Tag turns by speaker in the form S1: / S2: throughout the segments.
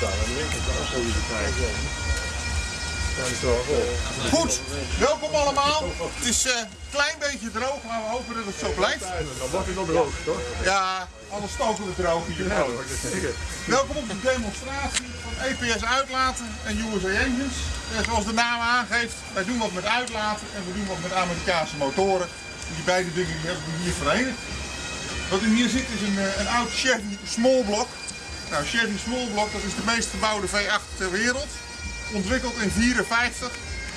S1: de goed.
S2: Welkom allemaal. Het is eh, een klein beetje droog, maar we hopen dat het zo blijft.
S1: Dan wordt het nog droog, toch?
S2: Ja, anders stoken we droog hier.
S1: Ja.
S2: Welkom op de demonstratie van EPS Uitlaten en USA Engines. Eh, zoals de naam aangeeft, wij doen wat met uitlaten en we doen wat met Amerikaanse motoren. En die beide dingen die hebben we hier verenigd. Wat u hier ziet is een, eh, een oud Chevy Small Block. Nou, Chevy Small Block dat is de meest gebouwde V8 ter wereld. Ontwikkeld in 54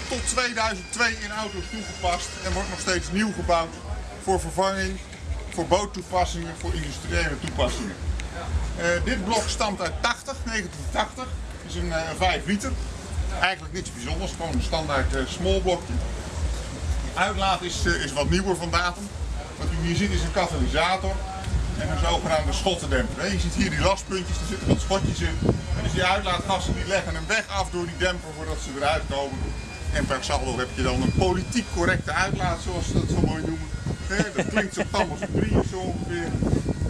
S2: tot 2002 in auto's toegepast en wordt nog steeds nieuw gebouwd voor vervanging, voor boottoepassingen, voor industriële toepassingen. Eh, dit blok stamt uit 80, 1980. Het is een eh, 5 liter. Eigenlijk niets bijzonders, gewoon een standaard eh, small blokje. Uitlaat is, is wat nieuwer van datum. Wat u hier ziet is een katalysator en een zogenaamde schottendemper. Je ziet hier die lastpuntjes, er zitten wat schotjes in. En dus die uitlaatgassen die leggen hem weg af door die demper voordat ze eruit komen. En per saldo heb je dan een politiek correcte uitlaat, zoals ze dat zo mooi noemen. Dat klinkt zo tam als een drie of zo ongeveer.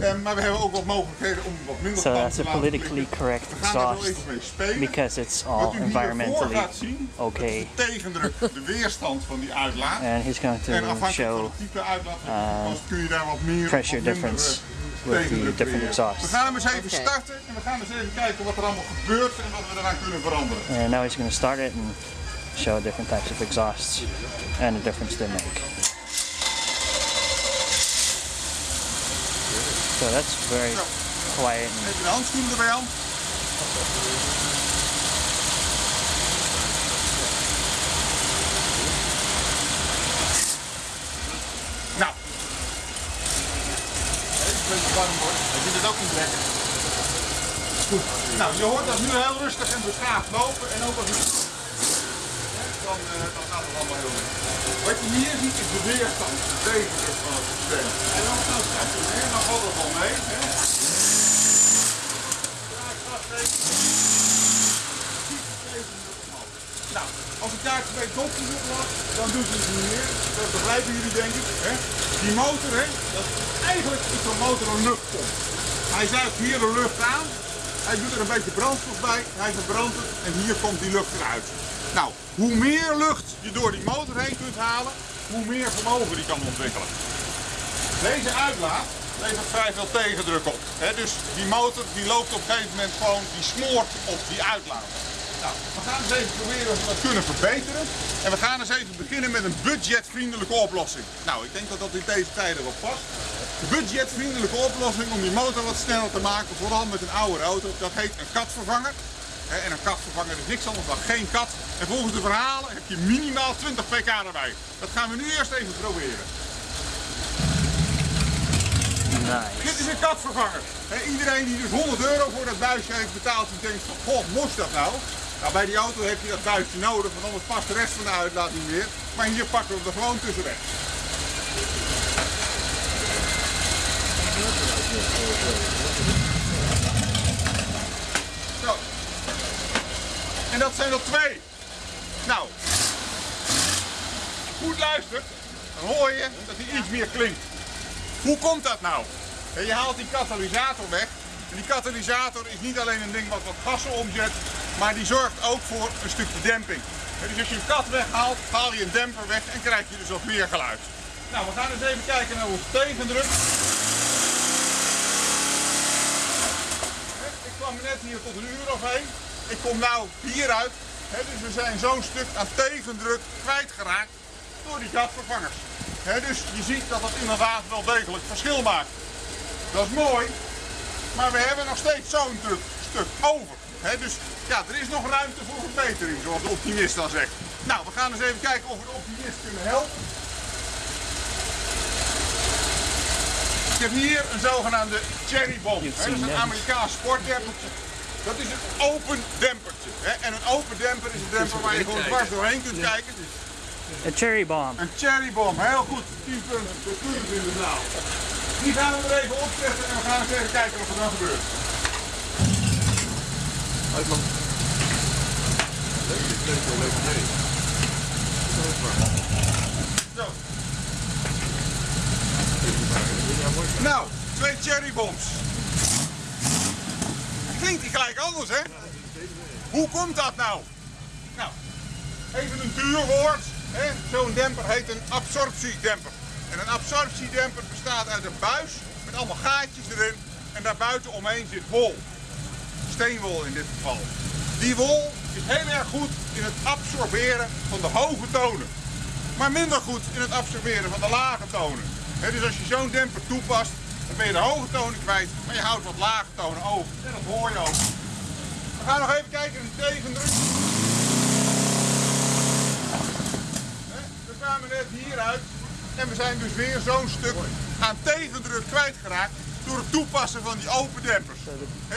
S2: Eh, maar we hebben ook wat mogelijkheden om wat minder
S3: So that's
S2: te
S3: a politically correct exhaust
S2: even mee spelen.
S3: because it's all environmentally
S2: gaat zien,
S3: okay.
S2: de tegendruk, de weerstand van die uitlaat.
S3: And he's going
S2: En
S3: to
S2: afhankelijk van
S3: show
S2: het type uitlaat uh, kun je daar wat meer
S3: pressure difference
S2: eh,
S3: with the
S2: tegendruk
S3: different
S2: creëren.
S3: exhausts.
S2: We gaan hem eens even starten en we gaan eens even kijken wat er allemaal gebeurt en wat we eraan kunnen veranderen.
S3: And now he's going to start it and show different types of exhausts and the difference they make. So that's very quiet
S2: Even de handschoenen erbij aan. Nou. Even een beetje warm wordt. Hij vindt het. Goed. Nou, je hoort dat nu heel rustig en beschaafd lopen. En ook als het... Dan, eh, dan gaat het allemaal heel goed. Wat je hier ziet is de weerstand, de tegendruk van het systeem. En dan zo stationair, dan valt het wel mee. Hè? Nou, als ik daar twee dopjes op lag, dan doet het niet meer. Dat begrijpen jullie denk ik. Hè? Die motor, hè, dat is eigenlijk is zo'n motor een luchtpomp. Hij zuigt hier de lucht aan, hij doet er een beetje brandstof bij, hij verbrandt het en hier komt die lucht eruit. Nou, hoe meer lucht je door die motor heen kunt halen, hoe meer vermogen die kan ontwikkelen. Deze uitlaat levert vrij veel tegendruk op. dus die motor die loopt op een gegeven moment gewoon, die smoort op die uitlaat. Nou, we gaan eens even proberen of we dat kunnen verbeteren. En we gaan eens even beginnen met een budgetvriendelijke oplossing. Nou, ik denk dat dat in deze tijden wel past. De budgetvriendelijke oplossing om die motor wat sneller te maken, vooral met een oude auto, dat heet een katvervanger. En een katvervanger is niks anders dan geen kat. En volgens de verhalen heb je minimaal 20 pk erbij. Dat gaan we nu eerst even proberen.
S3: nice.
S2: Dit is een katvervanger. Iedereen die dus 100 euro voor dat buisje heeft betaald, die denkt van, goh, moest dat nou? Nou, bij die auto heb je dat buisje nodig, want anders past de rest van de uitlaat niet meer. Maar hier pakken we hem er gewoon tussenweg. Zo. En dat zijn er twee. Nou, goed luistert, dan hoor je dat hij iets meer klinkt. Hoe komt dat nou? Je haalt die katalysator weg. En die katalysator is niet alleen een ding wat wat gassen omzet, maar die zorgt ook voor een stukje demping. Dus als je een kat weghaalt, haal je een demper weg en krijg je dus wat meer geluid. Nou, we gaan eens even kijken naar onze tegendruk. Hè, Ik kwam net hier tot een uur of heen. Ik kom nou hieruit. Hè, Dus we zijn zo'n stuk aan tegendruk kwijtgeraakt door die gatvervangers. Dus je ziet dat dat inderdaad wel degelijk verschil maakt. Dat is mooi, maar we hebben nog steeds zo'n stuk, over. Dus ja, er is nog ruimte voor verbetering, zoals de optimist dan zegt. Nou, we gaan eens even kijken of we de optimist kunnen helpen. Heb hier een zogenaamde cherry bomb. Hè, dat is een Amerikaans sportdempertje. Dat is een open dempertje. Hè. En een open demper is een demper waar je gewoon dwars doorheen kunt kijken.
S3: A cherry bomb.
S2: Een cherrybom, heel goed. 10 punten, de punten in de zaal. Die gaan we er even opzetten en we gaan eens even kijken wat er dan gebeurt.
S1: Uit man. Leuk, leuk, leuk, leuk.
S2: Zo. Nou, twee cherrybombs. Klinkt die gelijk anders, hè? Hoe komt dat nou? Nou, even een duur woord. Zo'n demper heet een absorptiedemper. En een absorptiedemper bestaat uit een buis met allemaal gaatjes erin. En daarbuiten omheen zit wol. Steenwol in dit geval. Die wol is heel erg goed in het absorberen van de hoge tonen. Maar minder goed in het absorberen van de lage tonen. Dus als je zo'n demper toepast, dan ben je de hoge tonen kwijt, maar je houdt wat lage tonen over. En dat hoor je ook. We gaan nog even kijken naar de tegendruk. We kwamen net hieruit en we zijn dus weer zo'n stuk aan tegendruk kwijtgeraakt door het toepassen van die open dempers.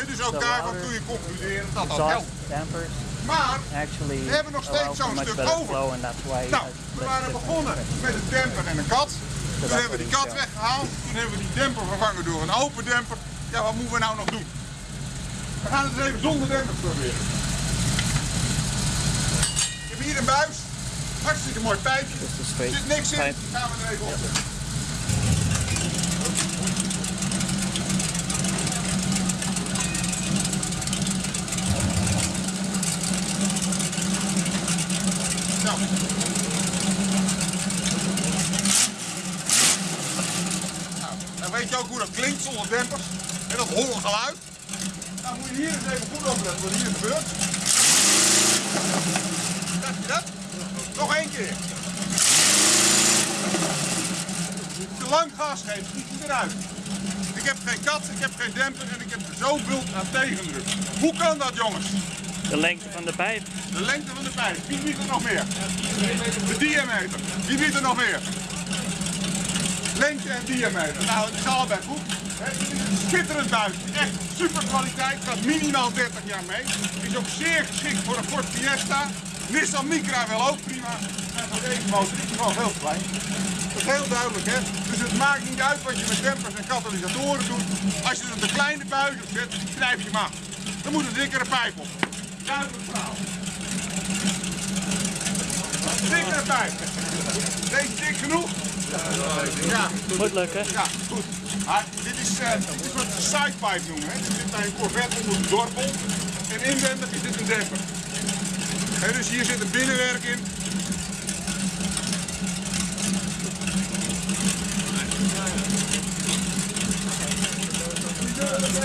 S2: Dus ook daarvan kun je concluderen dat dat helpt. Maar We hebben nog steeds zo'n stuk over. Nou, we waren begonnen met een demper en een kat. Toen hebben we die kat weggehaald. Toen hebben we die demper vervangen door een open demper. Ja, wat moeten we nou nog doen? We gaan het eens even zonder demper proberen. Ik heb hier een buis. Hartstikke mooi pijpje. Er zit niks in. Gaan we er even op. Nou, dan weet klinkt zonder dempers. En dat holle geluid. Nou moet je hier eens even goed opletten wat hier gebeurt. Krijg je dat? Nog één keer. Als je lang gas geeft, schiet je eruit. Ik heb geen kat, ik heb geen demper en ik heb zo'n bult aan tegendruk. Hoe kan dat jongens?
S3: De lengte van de pijp.
S2: De lengte van de pijp. Wie biedt er nog meer? De diameter. Wie biedt er nog meer? Lengte en diameter. Nou, het is allebei goed. Het is een schitterend buis. Echt super kwaliteit. Gaat minimaal 30 jaar mee. Is ook zeer geschikt voor een Ford Fiesta. Nissan Micra wel ook prima. En voor deze motor is hij gewoon heel klein. Dat is heel duidelijk, hè? Dus het maakt niet uit wat je met dempers en katalysatoren doet. Als je er een kleine buis op zet, knijp je hem af. Dan moet een dikkere pijp op. Duidelijk verhaal. Dikkere pijp. Deze dik genoeg? Ja,
S3: Moet lukken.
S2: ja, goed. Maar dit is, eh, dit is wat ze sidepipe noemen. Hè. Er zit bij een Corvette onder de dorpel. En inwendig is dit een demper. Hè, dus hier zit een binnenwerk in.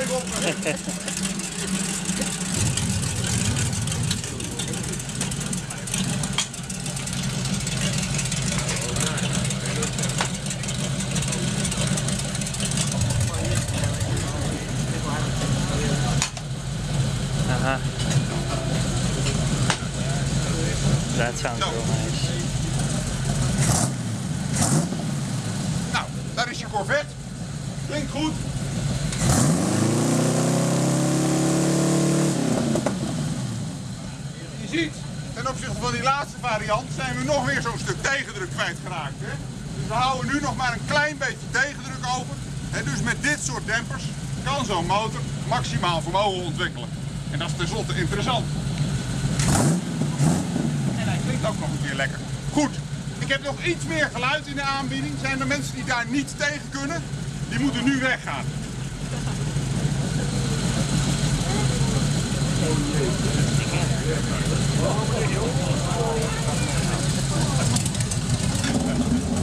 S2: Even op. hè.
S3: Uh-huh. That sounds
S2: Zo.
S3: real nice.
S2: Nou, daar is je Corvette. Klinkt goed. Je ziet, ten opzichte van die laatste variant zijn we nog weer zo'n stuk tegendruk kwijtgeraakt. Hè? Dus we houden nu nog maar een klein beetje tegendruk over. En dus met dit soort dempers kan zo'n motor maximaal vermogen ontwikkelen. En dat is tenslotte interessant. En hij klinkt ook nog een keer lekker. Goed, heb nog iets meer geluid in de aanbieding. Zijn er mensen die daar niet tegen kunnen? Die moeten nu weggaan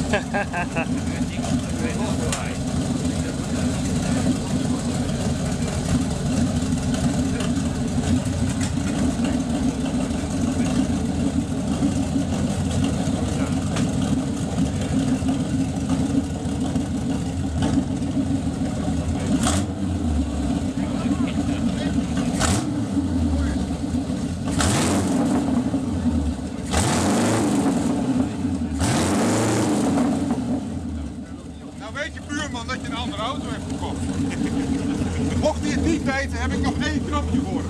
S2: weet je buurman dat je een andere auto hebt gekocht. Mocht hij het niet weten, heb ik nog één knopje voor.